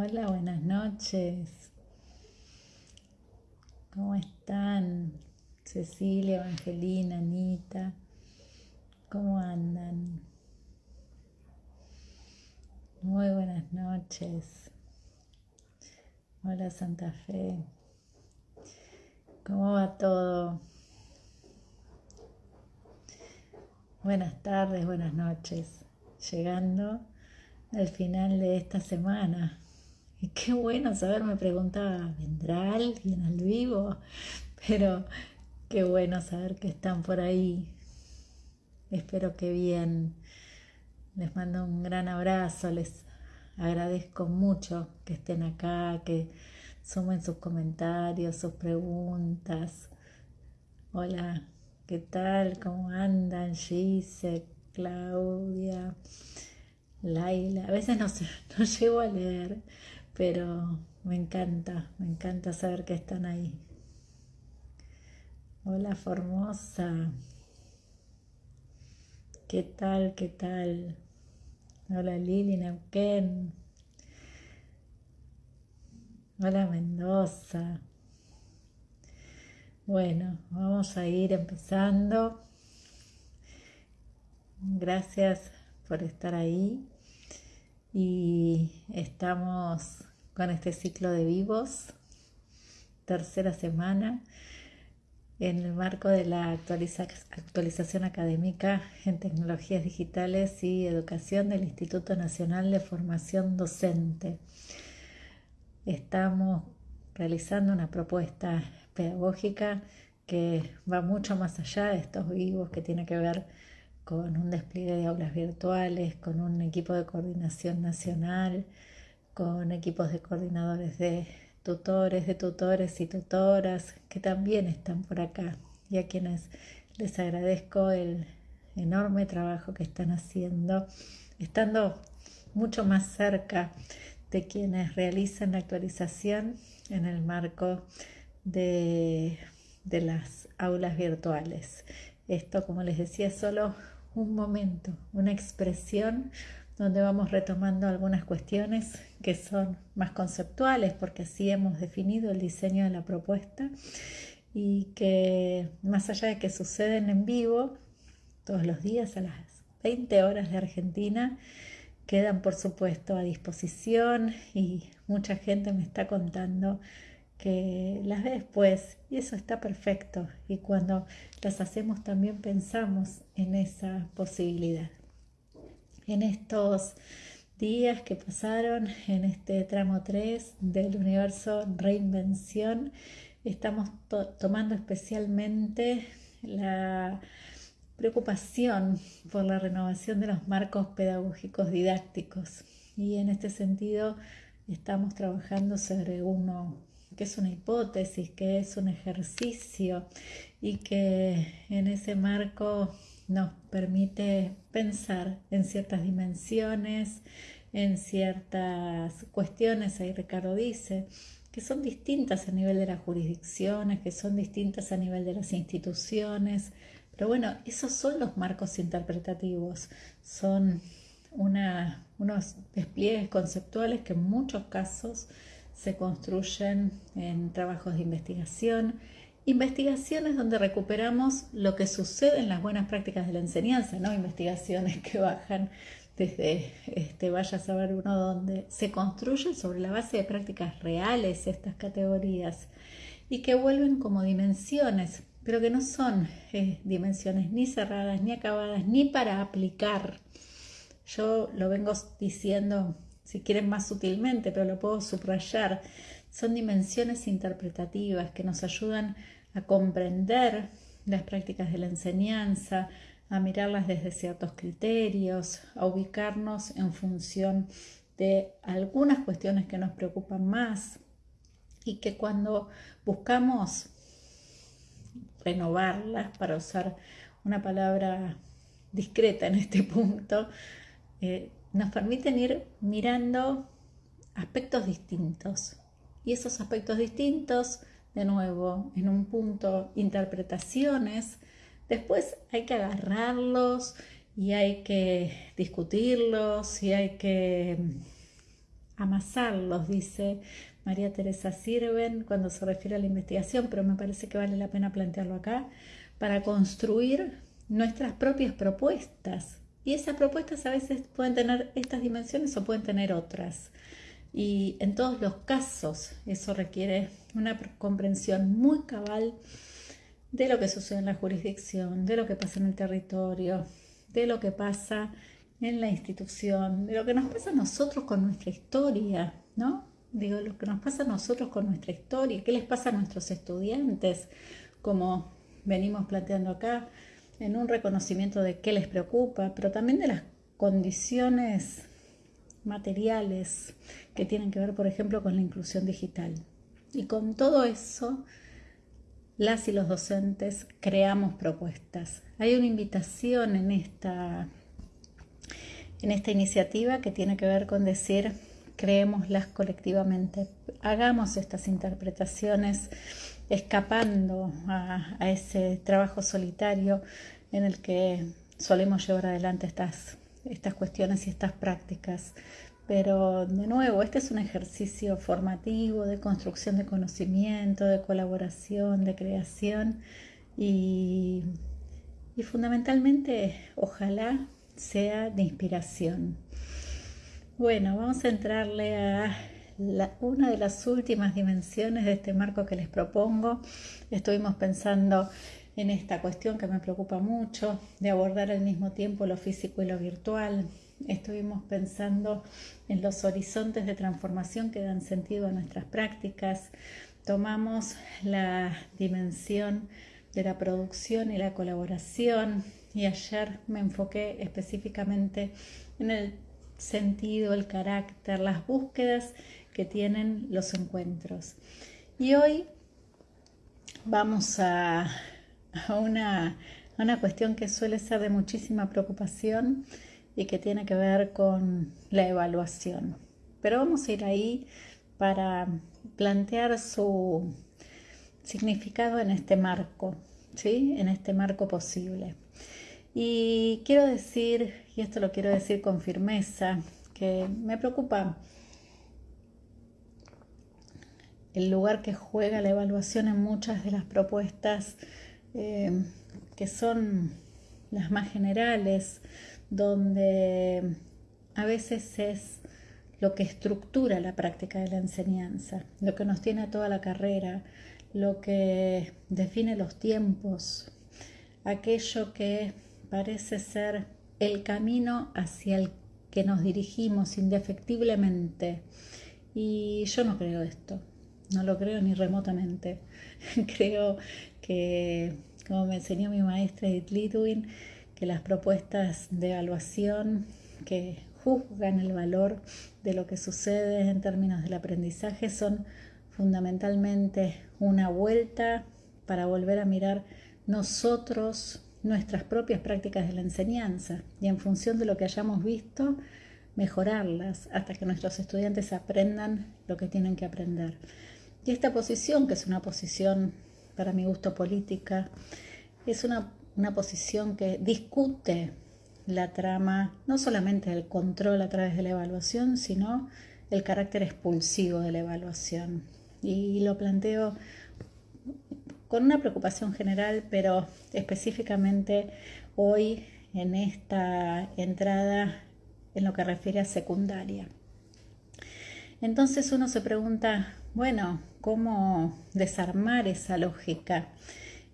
Hola, buenas noches. ¿Cómo están? Cecilia, Evangelina, Anita. ¿Cómo andan? Muy buenas noches. Hola Santa Fe. ¿Cómo va todo? Buenas tardes, buenas noches. Llegando al final de esta semana. Y qué bueno saber, me preguntaba, ¿vendrá alguien al vivo? Pero qué bueno saber que están por ahí. Espero que bien. Les mando un gran abrazo, les agradezco mucho que estén acá, que sumen sus comentarios, sus preguntas. Hola, ¿qué tal? ¿Cómo andan? Gise, Claudia, Laila. A veces no, no llego a leer pero me encanta, me encanta saber que están ahí. Hola Formosa, ¿qué tal? ¿Qué tal? Hola Lili Neuquén. Hola Mendoza. Bueno, vamos a ir empezando. Gracias por estar ahí y estamos con este ciclo de vivos, tercera semana, en el marco de la actualización académica en tecnologías digitales y educación del Instituto Nacional de Formación Docente. Estamos realizando una propuesta pedagógica que va mucho más allá de estos vivos, que tiene que ver con un despliegue de aulas virtuales, con un equipo de coordinación nacional, con equipos de coordinadores de tutores, de tutores y tutoras que también están por acá y a quienes les agradezco el enorme trabajo que están haciendo, estando mucho más cerca de quienes realizan la actualización en el marco de, de las aulas virtuales. Esto, como les decía, es solo un momento, una expresión donde vamos retomando algunas cuestiones que son más conceptuales, porque así hemos definido el diseño de la propuesta y que más allá de que suceden en vivo todos los días a las 20 horas de Argentina, quedan por supuesto a disposición y mucha gente me está contando que las ve después y eso está perfecto y cuando las hacemos también pensamos en esa posibilidad en estos días que pasaron en este tramo 3 del universo reinvención. Estamos tomando especialmente la preocupación por la renovación de los marcos pedagógicos didácticos y en este sentido estamos trabajando sobre uno que es una hipótesis, que es un ejercicio y que en ese marco nos permite pensar en ciertas dimensiones, en ciertas cuestiones, ahí Ricardo dice, que son distintas a nivel de las jurisdicciones, que son distintas a nivel de las instituciones, pero bueno, esos son los marcos interpretativos, son unos despliegues conceptuales que en muchos casos se construyen en trabajos de investigación, Investigaciones donde recuperamos lo que sucede en las buenas prácticas de la enseñanza, no investigaciones que bajan desde este, vaya a saber uno dónde, se construyen sobre la base de prácticas reales estas categorías y que vuelven como dimensiones, pero que no son eh, dimensiones ni cerradas, ni acabadas, ni para aplicar. Yo lo vengo diciendo, si quieren más sutilmente, pero lo puedo subrayar, son dimensiones interpretativas que nos ayudan comprender las prácticas de la enseñanza, a mirarlas desde ciertos criterios, a ubicarnos en función de algunas cuestiones que nos preocupan más y que cuando buscamos renovarlas, para usar una palabra discreta en este punto, eh, nos permiten ir mirando aspectos distintos. Y esos aspectos distintos de nuevo en un punto interpretaciones, después hay que agarrarlos y hay que discutirlos y hay que mm, amasarlos, dice María Teresa Sirven cuando se refiere a la investigación, pero me parece que vale la pena plantearlo acá, para construir nuestras propias propuestas. Y esas propuestas a veces pueden tener estas dimensiones o pueden tener otras. Y en todos los casos eso requiere una comprensión muy cabal de lo que sucede en la jurisdicción, de lo que pasa en el territorio, de lo que pasa en la institución, de lo que nos pasa a nosotros con nuestra historia, ¿no? Digo, lo que nos pasa a nosotros con nuestra historia, qué les pasa a nuestros estudiantes, como venimos planteando acá, en un reconocimiento de qué les preocupa, pero también de las condiciones materiales que tienen que ver, por ejemplo, con la inclusión digital. Y con todo eso, las y los docentes creamos propuestas. Hay una invitación en esta, en esta iniciativa que tiene que ver con decir, creémoslas colectivamente, hagamos estas interpretaciones escapando a, a ese trabajo solitario en el que solemos llevar adelante estas, estas cuestiones y estas prácticas. Pero de nuevo, este es un ejercicio formativo de construcción de conocimiento, de colaboración, de creación y, fundamentalmente ojalá sea de inspiración. Bueno, vamos a entrarle a una de las últimas dimensiones de este marco que les propongo. Estuvimos pensando en esta cuestión que me preocupa mucho, de abordar al mismo tiempo lo físico y lo virtual. Estuvimos pensando en los horizontes de transformación que dan sentido a nuestras prácticas. Tomamos la dimensión de la producción y la colaboración y ayer me enfoqué específicamente en el sentido, el carácter, las búsquedas que tienen los encuentros. Y hoy vamos a a una, una cuestión que suele ser de muchísima preocupación y que tiene que ver con la evaluación. Pero vamos a ir ahí para plantear su significado en este marco, ¿sí? en este marco posible. Y quiero decir, y esto lo quiero decir con firmeza, que me preocupa el lugar que juega la evaluación en muchas de las propuestas eh, que son las más generales, donde a veces es lo que estructura la práctica de la enseñanza, lo que nos tiene a toda la carrera, lo que define los tiempos, aquello que parece ser el camino hacia el que nos dirigimos indefectiblemente. Y yo no creo esto, no lo creo ni remotamente. creo que, como me enseñó mi maestra Edith Litwin, que las propuestas de evaluación que juzgan el valor de lo que sucede en términos del aprendizaje son fundamentalmente una vuelta para volver a mirar nosotros nuestras propias prácticas de la enseñanza y en función de lo que hayamos visto, mejorarlas hasta que nuestros estudiantes aprendan lo que tienen que aprender. Y esta posición, que es una posición para mi gusto política, es una, posición que discute la trama, no solamente del control a través de la evaluación, sino el carácter expulsivo de la evaluación. Y lo planteo con una preocupación general, pero específicamente hoy en esta entrada en lo que refiere a secundaria. Entonces uno se pregunta, bueno, cómo desarmar esa lógica.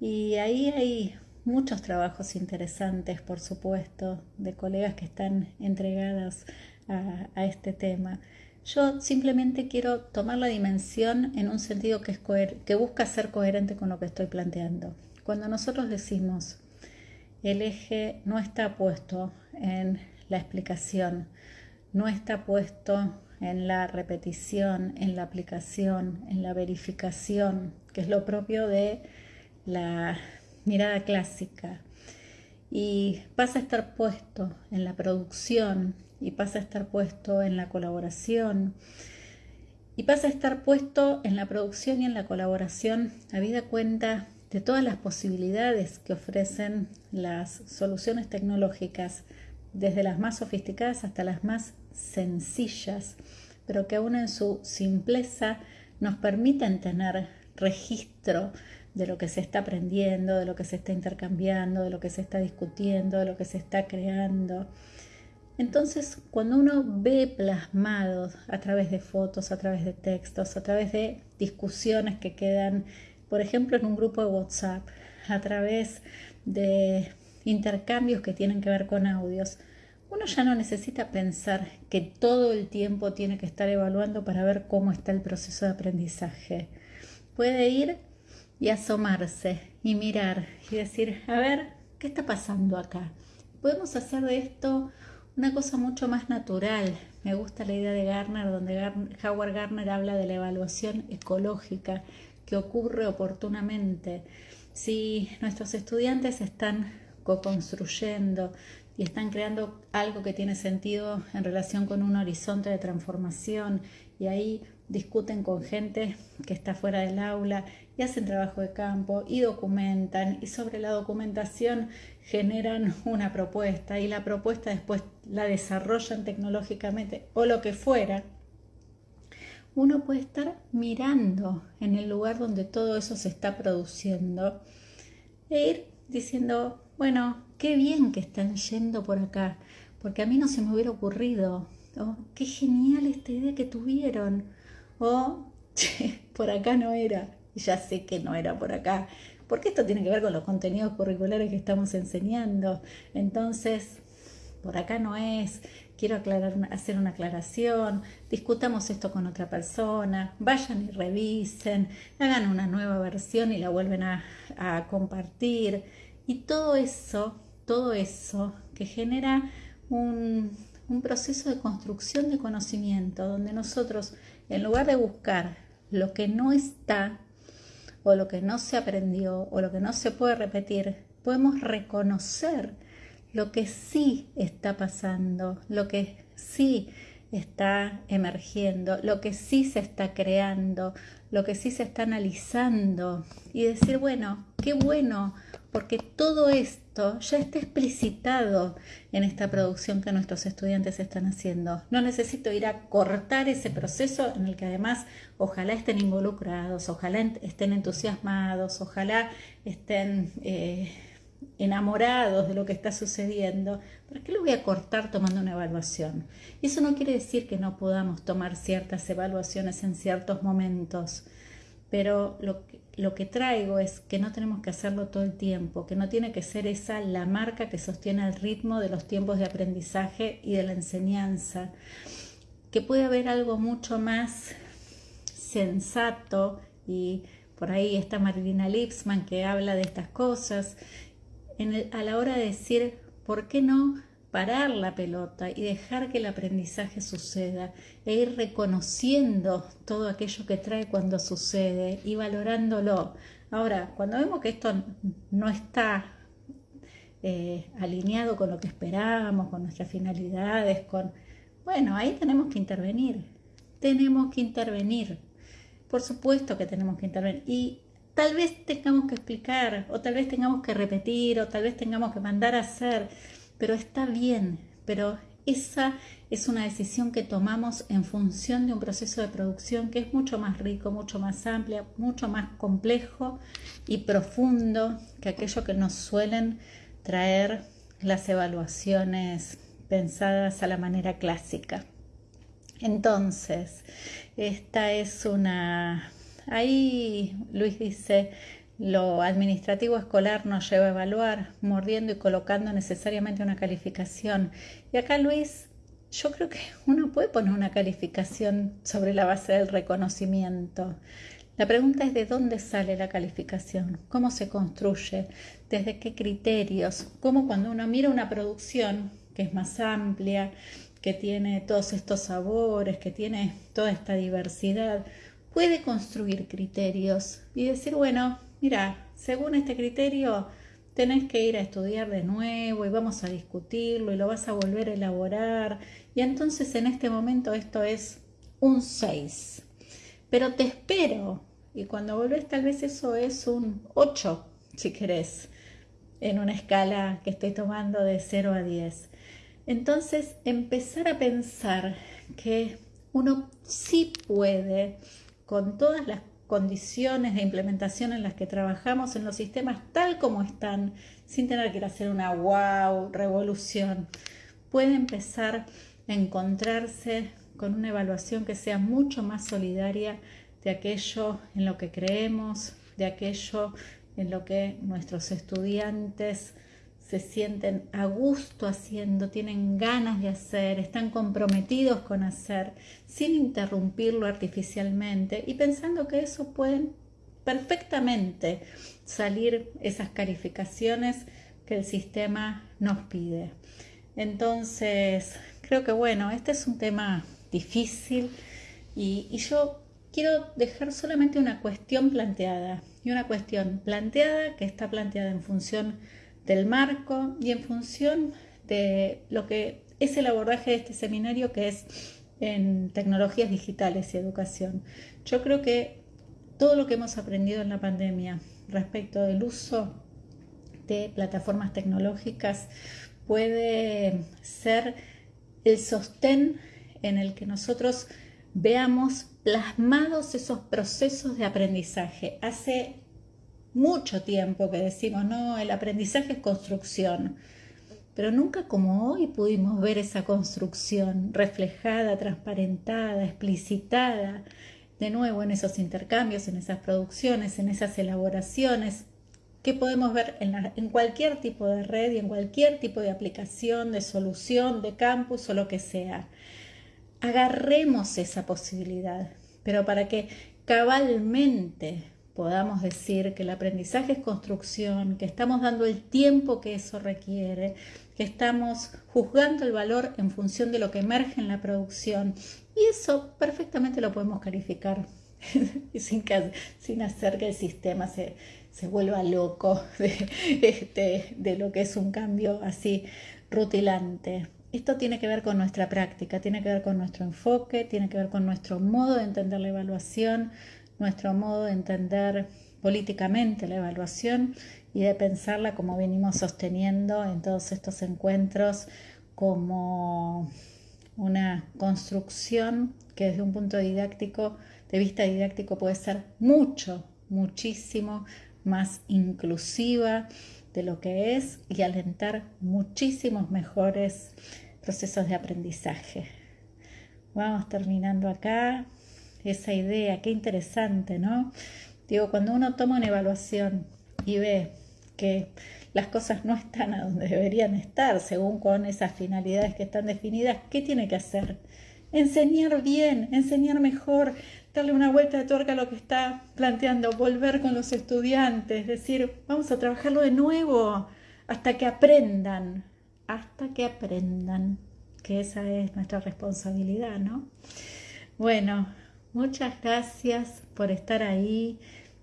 Y ahí hay muchos trabajos interesantes, por supuesto, de colegas que están entregadas a, este tema. Yo simplemente quiero tomar la dimensión en un sentido que, busca ser coherente con lo que estoy planteando. Cuando nosotros decimos el eje no está puesto en la explicación, no está puesto en la repetición, en la aplicación, en la verificación, que es lo propio de la mirada clásica. Y pasa a estar puesto en la producción y pasa a estar puesto en la colaboración y pasa a estar puesto en la producción y en la colaboración habida cuenta de todas las posibilidades que ofrecen las soluciones tecnológicas, desde las más sofisticadas hasta las más sencillas pero que aún en su simpleza nos permiten tener registro de lo que se está aprendiendo, de lo que se está intercambiando, de lo que se está discutiendo, de lo que se está creando. Entonces, cuando uno ve plasmado a través de fotos, a través de textos, a través de discusiones que quedan, por ejemplo, en un grupo de WhatsApp, a través de intercambios que tienen que ver con audios, uno ya no necesita pensar que todo el tiempo tiene que estar evaluando para ver cómo está el proceso de aprendizaje. Puede ir y asomarse y mirar y decir, a ver, ¿qué está pasando acá? Podemos hacer de esto una cosa mucho más natural. Me gusta la idea de Garner, donde Howard Garner habla de la evaluación ecológica que ocurre oportunamente. Si nuestros estudiantes están co-construyendo y están creando algo que tiene sentido en relación con un horizonte de transformación. Y ahí discuten con gente que está fuera del aula y hacen trabajo de campo y documentan. Y sobre la documentación generan una propuesta y la propuesta después la desarrollan tecnológicamente o lo que fuera, uno puede estar mirando en el lugar donde todo eso se está produciendo e ir diciendo, bueno, qué bien que están yendo por acá, porque a mí no se me hubiera ocurrido, oh, qué genial esta idea que tuvieron, o por acá no era, ya sé que no era por acá, porque esto tiene que ver con los contenidos curriculares que estamos enseñando. Entonces, por acá no es, quiero hacer una aclaración, discutamos esto con otra persona, vayan y revisen, hagan una nueva versión y la vuelven a compartir. Y todo eso, todo eso que genera un, proceso de construcción de conocimiento, donde nosotros en lugar de buscar lo que no está o lo que no se aprendió o lo que no se puede repetir, podemos reconocer lo que sí está pasando, lo que sí está emergiendo, lo que sí se está creando, lo que sí se está analizando y decir, bueno, qué bueno porque todo esto ya está explicitado en esta producción que nuestros estudiantes están haciendo. No necesito ir a cortar ese proceso en el que además ojalá estén involucrados, ojalá estén entusiasmados, ojalá estén eh, enamorados de lo que está sucediendo. ¿Para qué lo voy a cortar tomando una evaluación? Y eso no quiere decir que no podamos tomar ciertas evaluaciones en ciertos momentos pero lo que, lo que traigo es que no tenemos que hacerlo todo el tiempo, que no tiene que ser esa la marca que sostiene el ritmo de los tiempos de aprendizaje y de la enseñanza, que puede haber algo mucho más sensato y por ahí está Marilina Lipsman que habla de estas cosas, a la hora de decir, ¿por qué no parar la pelota y dejar que el aprendizaje suceda e ir reconociendo todo aquello que trae cuando sucede y valorándolo. Ahora, cuando vemos que esto no está eh, alineado con lo que esperábamos, con nuestras finalidades, con... Bueno, ahí tenemos que intervenir. Tenemos que intervenir. Por supuesto que tenemos que intervenir. Y tal vez tengamos que explicar, o tal vez tengamos que repetir, o tal vez tengamos que mandar a hacer pero está bien, pero esa es una decisión que tomamos en función de un proceso de producción que es mucho más rico, mucho más amplio, mucho más complejo y profundo que aquello que nos suelen traer las evaluaciones pensadas a la manera clásica. Entonces, esta es una... Ahí Luis dice, lo administrativo escolar nos lleva a evaluar, mordiendo y colocando necesariamente una calificación. Y acá, Luis, yo creo que uno puede poner una calificación sobre la base del reconocimiento. La pregunta es de dónde sale la calificación, cómo se construye, desde qué criterios, cómo cuando uno mira una producción que es más amplia, que tiene todos estos sabores, que tiene toda esta diversidad, puede construir criterios y decir, bueno, mira, según este criterio tenés que ir a estudiar de nuevo y vamos a discutirlo y lo vas a volver a elaborar. Y entonces en este momento esto es un 6. Pero te espero. Y cuando volvés tal vez eso es un 8, si querés, en una escala que estoy tomando de 0 a 10. Entonces empezar a pensar que uno sí puede, con todas las condiciones de implementación en las que trabajamos en los sistemas tal como están, sin tener que ir a hacer una wow revolución, puede empezar a encontrarse con una evaluación que sea mucho más solidaria de aquello en lo que creemos, de aquello en lo que nuestros estudiantes se sienten a gusto haciendo, tienen ganas de hacer, están comprometidos con hacer, sin interrumpirlo artificialmente y pensando que eso pueden perfectamente salir esas calificaciones que el sistema nos pide. Entonces, creo que bueno, este es un tema difícil y, yo quiero dejar solamente una cuestión planteada y una cuestión planteada que está planteada en función del marco y en función de lo que es el abordaje de este seminario que es en tecnologías digitales y educación. Yo creo que todo lo que hemos aprendido en la pandemia respecto del uso de plataformas tecnológicas puede ser el sostén en el que nosotros veamos plasmados esos procesos de aprendizaje. Hace mucho tiempo que decimos, no, el aprendizaje es construcción, pero nunca como hoy pudimos ver esa construcción reflejada, transparentada, explicitada, de nuevo en esos intercambios, en esas producciones, en esas elaboraciones, que podemos ver en, cualquier tipo de red y en cualquier tipo de aplicación, de solución, de campus o lo que sea. Agarremos esa posibilidad, pero para que cabalmente podamos decir que el aprendizaje es construcción, que estamos dando el tiempo que eso requiere, que estamos juzgando el valor en función de lo que emerge en la producción. Y eso perfectamente lo podemos calificar sin, sin hacer que el sistema se, se vuelva loco de, este, de lo que es un cambio así rutilante. Esto tiene que ver con nuestra práctica, tiene que ver con nuestro enfoque, tiene que ver con nuestro modo de entender la evaluación, nuestro modo de entender políticamente la evaluación y de pensarla como venimos sosteniendo en todos estos encuentros como una construcción que desde un punto didáctico, de vista didáctico, puede ser mucho, muchísimo más inclusiva de lo que es y alentar muchísimos mejores procesos de aprendizaje. Vamos terminando acá esa idea, qué interesante, ¿no? Digo, cuando uno toma una evaluación y ve que las cosas no están a donde deberían estar, según con esas finalidades que están definidas, ¿qué tiene que hacer? Enseñar bien, enseñar mejor, darle una vuelta de tuerca a lo que está planteando, volver con los estudiantes, decir, vamos a trabajarlo de nuevo hasta que aprendan, hasta que aprendan, que esa es nuestra responsabilidad, ¿no? Bueno, Muchas gracias por estar ahí.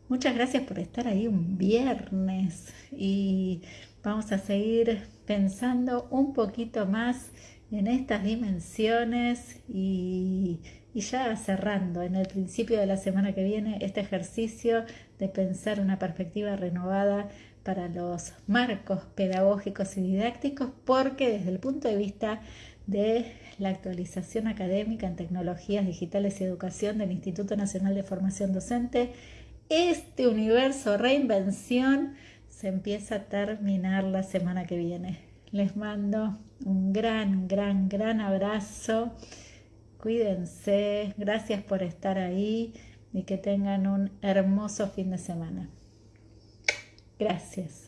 Muchas gracias por estar ahí un viernes y vamos a seguir pensando un poquito más en estas dimensiones y, y, ya cerrando en el principio de la semana que viene este ejercicio de pensar una perspectiva renovada para los marcos pedagógicos y didácticos porque desde el punto de vista de la actualización académica en tecnologías digitales y educación del Instituto Nacional de Formación Docente. Este universo reinvención se empieza a terminar la semana que viene. Les mando un gran, gran, gran abrazo. Cuídense. Gracias por estar ahí y que tengan un hermoso fin de semana. Gracias.